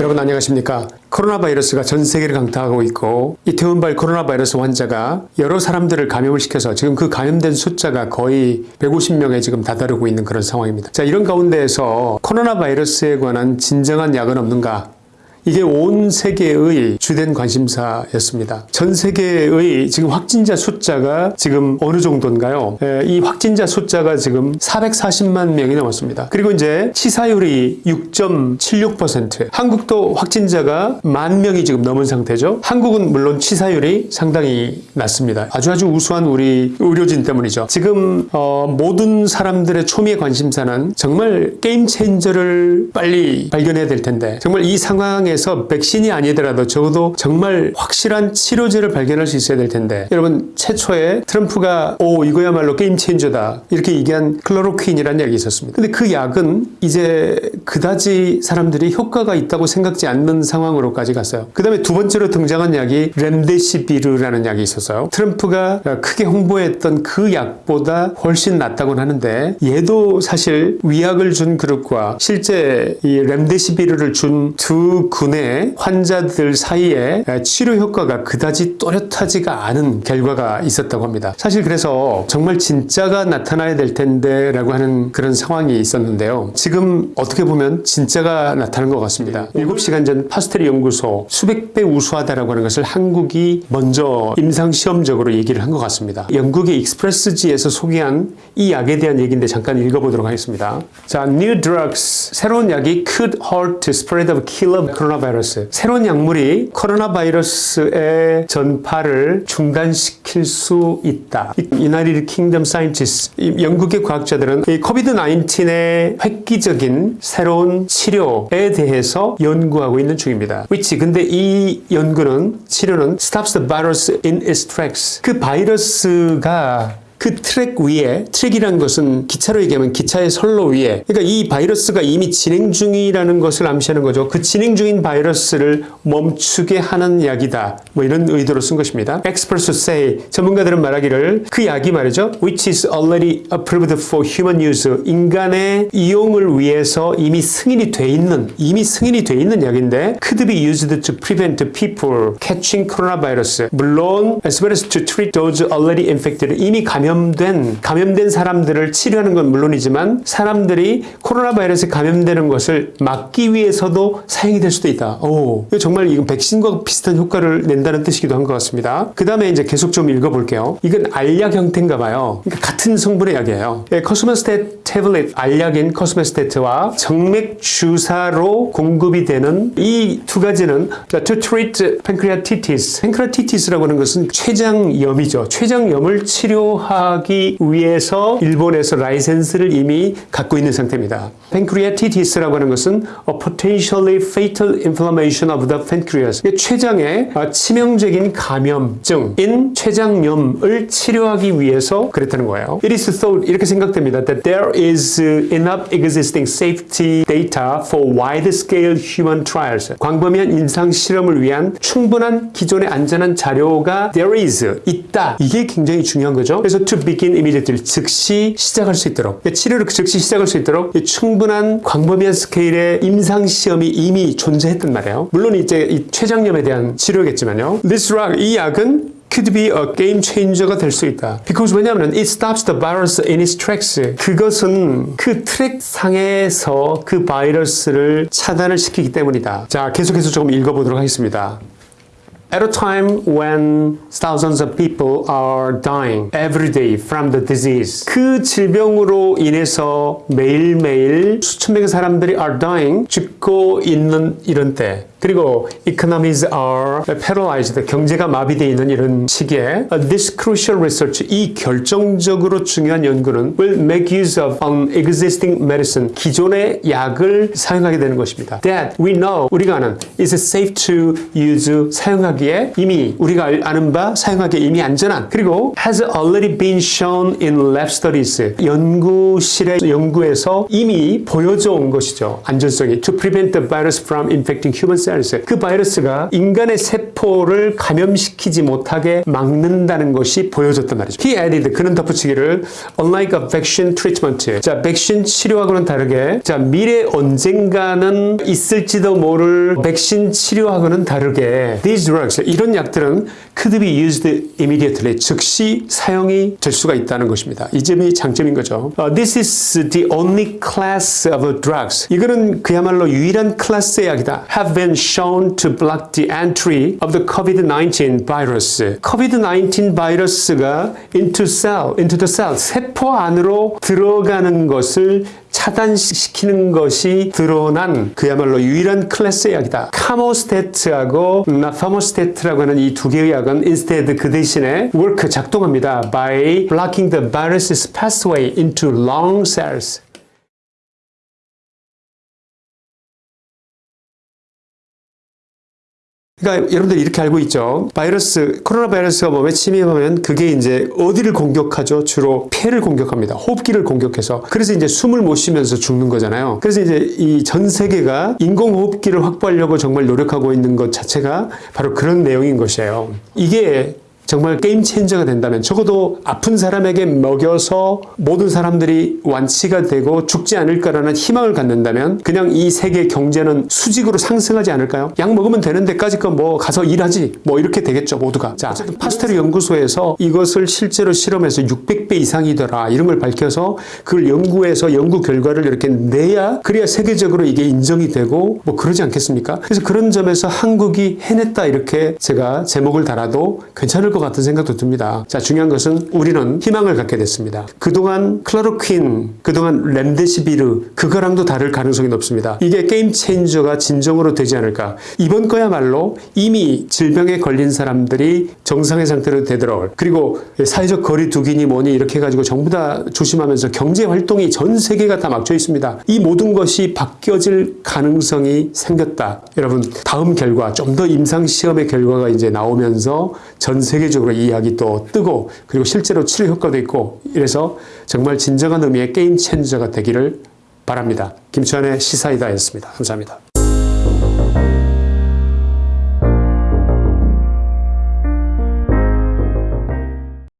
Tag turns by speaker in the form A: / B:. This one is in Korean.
A: 여러분 안녕하십니까? 코로나 바이러스가 전 세계를 강타하고 있고 이태원발 코로나 바이러스 환자가 여러 사람들을 감염을 시켜서 지금 그 감염된 숫자가 거의 150명에 지금 다다르고 있는 그런 상황입니다. 자 이런 가운데에서 코로나 바이러스에 관한 진정한 약은 없는가 이게 온 세계의 주된 관심사였습니다. 전 세계의 지금 확진자 숫자가 지금 어느 정도인가요? 에, 이 확진자 숫자가 지금 440만 명이 넘었습니다. 그리고 이제 치사율이 6.76% 한국도 확진자가 만 명이 지금 넘은 상태죠. 한국은 물론 치사율이 상당히 낮습니다. 아주 아주 우수한 우리 의료진 때문이죠. 지금 어, 모든 사람들의 초미의 관심사는 정말 게임 체인저를 빨리 발견해야 될 텐데 정말 이 상황에 상황에서 백신이 아니더라도 적어도 정말 확실한 치료제를 발견할 수 있어야 될 텐데 여러분 최초에 트럼프가 오 이거야말로 게임 체인저다 이렇게 얘기한 클로로퀸이라는 약이 있었습니다. 근데 그 약은 이제 그다지 사람들이 효과가 있다고 생각지 않는 상황으로까지 갔어요. 그 다음에 두 번째로 등장한 약이 렘데시비르라는 약이 있었어요. 트럼프가 크게 홍보했던 그 약보다 훨씬 낫다고 하는데 얘도 사실 위약을 준 그룹과 실제 이 렘데시비르를 준 두 군의 환자들 사이에 치료 효과가 그다지 또렷하지가 않은 결과가 있었다고 합니다. 사실 그래서 정말 진짜가 나타나야 될 텐데 라고 하는 그런 상황이 있었는데요. 지금 어떻게 보면 진짜가 나타난 것 같습니다. 7시간 전 파스퇴르 연구소 수백 배 우수하다라고 하는 것을 한국이 먼저 임상시험적으로 얘기를 한 것 같습니다. 영국의 익스프레스지에서 소개한 이 약에 대한 얘기인데 잠깐 읽어보도록 하겠습니다. 자, New Drugs 새로운 약이 could halt the spread of killer coronavirus 새로운 약물이 코로나 바이러스의 전파를 중단시킬 수 있다. United Kingdom scientist 영국의 과학자들은 이 COVID 19의 획기적인 새로운 치료에 대해서 연구하고 있는 중입니다. which 근데 이 연구는 치료는 stops the virus in its tracks. 그 바이러스가 그 트랙 위에 트랙이라는 것은 기차로 얘기하면 기차의 선로 위에 그러니까 이 바이러스가 이미 진행 중이라는 것을 암시하는 거죠. 그 진행 중인 바이러스를 멈추게 하는 약이다. 뭐 이런 의도로 쓴 것입니다. Experts say 전문가들은 말하기를 그 약이 말이죠. which is already approved for human use 인간의 이용을 위해서 이미 승인이 돼 있는 이미 승인이 돼 있는 약인데 could be used to prevent people catching coronavirus 물론 as well as to treat those already infected 이미 감염 감염된 감염된 사람들을 치료하는 건 물론이지만 사람들이 코로나 바이러스에 감염되는 것을 막기 위해서도 사용이 될 수도 있다. 오, 정말 이건 백신과 비슷한 효과를 낸다는 뜻이기도 한 것 같습니다. 그 다음에 이제 계속 좀 읽어볼게요. 이건 알약 형태인가 봐요. 그러니까 같은 성분의 약이에요. 예, 커스메스테 태블릿 알약인 커스메스테트와 정맥 주사로 공급이 되는 이 두 가지는 to treat pancreatitis. pancreatitis라고 하는 것은 췌장염이죠. 췌장염을 치료하 하기 위해서 일본에서 라이센스를 이미 갖고 있는 상태입니다. pancreatitis라고 하는 것은 a potentially fatal inflammation of the pancreas. 췌장의 치명적인 감염증인 췌장염을 치료하기 위해서 그랬다는 거예요. It is thought 이렇게 생각됩니다. That there is enough existing safety data for wide-scale human trials. 광범위한 임상 실험을 위한 충분한 기존의 안전한 자료가 there is 있다. 이게 굉장히 중요한 거죠. 그래서 to begin immediately 즉시 시작할 수 있도록 치료를 즉시 시작할 수 있도록 충분한 광범위한 스케일의 임상 시험이 이미 존재했단 말이에요. 물론 이제 이 췌장염에 대한 치료겠지만요. This drug 이 약은 could be a game changer가 될 수 있다. Because 왜냐하면 it stops the virus in its tracks. 그것은 그 트랙 상에서 그 바이러스를 차단을 시키기 때문이다. 자, 계속해서 조금 읽어보도록 하겠습니다. At a time when thousands of people are dying every day from the disease. 그 질병으로 인해서 매일매일 수천 명의 사람들이 are dying, 죽고 있는 이런 때 그리고 economies are paralyzed. 경제가 마비되어 있는 이런 시기에 this crucial research, 이 결정적으로 중요한 연구는 will make use of an existing medicine. 기존의 약을 사용하게 되는 것입니다. That we know, 우리가 아는 is safe to use, 사용하기에 이미 우리가 아는 바 사용하기에 이미 안전한 그리고 has already been shown in lab studies. 연구실의 연구에서 이미 보여져 온 것이죠. 안전성이 to prevent the virus from infecting human cells cells. 그 바이러스가 인간의 세포를 감염시키지 못하게 막는다는 것이 보여졌단 말이죠. He added 그는 덧붙이기를 unlike a vaccine treatment. 자, 백신 치료하고는 다르게 자, 미래 언젠가는 있을지도 모를 백신 치료하고는 다르게 these drugs 이런 약들은 could be used immediately 즉시 사용이 될 수가 있다는 것입니다. 이 점이 장점인 거죠. 어, this is the only class of drugs. 이거는 그야말로 유일한 클래스의 약이다. have been shown to block the entry of the COVID-19 virus. COVID-19 바이러스가 into cell, into the cell, 세포 안으로 들어가는 것을 차단시키는 것이 드러난 그야말로 유일한 클래스의 약이다. 카모스테트하고 나파모스테트라고 하는 이 두 개의 약은 instead 그 대신에 work 작동합니다. by blocking the virus's pathway into lung cells. 그러니까 여러분들 이렇게 알고 있죠. 바이러스, 코로나 바이러스가 몸에 침입하면 그게 이제 어디를 공격하죠? 주로 폐를 공격합니다. 호흡기를 공격해서. 그래서 이제 숨을 못 쉬면서 죽는 거잖아요. 그래서 이제 이 전 세계가 인공호흡기를 확보하려고 정말 노력하고 있는 것 자체가 바로 그런 내용인 것이에요. 이게 정말 game changer가 된다면 적어도 아픈 사람에게 먹여서 모든 사람들이 완치가 되고 죽지 않을까라는 희망을 갖는다면 그냥 이 세계 경제는 수직으로 상승하지 않을까요? 약 먹으면 되는 데까지 거뭐 가서 일하지 뭐 이렇게 되겠죠 모두가 자 파스퇴르 연구소에서 이것을 실제로 실험해서 600배 이상이더라 이런 걸 밝혀서 그걸 연구해서 연구 결과를 이렇게 내야 그래야 세계적으로 이게 인정이 되고 뭐 그러지 않겠습니까? 그래서 그런 점에서 한국이 해냈다 이렇게 제가 제목을 달아도 괜찮을 것 같은 생각도 듭니다. 자, 중요한 것은 우리는 희망을 갖게 됐습니다. 그동안 클로로퀸, 그동안 렘데시비르, 그거랑도 다를 가능성이 높습니다. 이게 game changer가 진정으로 되지 않을까. 이번 거야말로 이미 질병에 걸린 사람들이 정상의 상태로 되도록 그리고 사회적 거리 두기니 뭐니 이렇게 해가지고 전부 다 조심하면서 경제 활동이 전 세계가 다 막혀 있습니다. 이 모든 것이 바뀌어질 가능성이 생겼다. 여러분, 다음 결과, 좀 더 임상시험의 결과가 이제 나오면서 전 세계적으로 이 약이 또 뜨고 그리고 실제로 치료 효과도 있고 이래서 정말 진정한 의미의 게임 체인저가 되기를 바랍니다. 김치환의 시사이다였습니다. 감사합니다.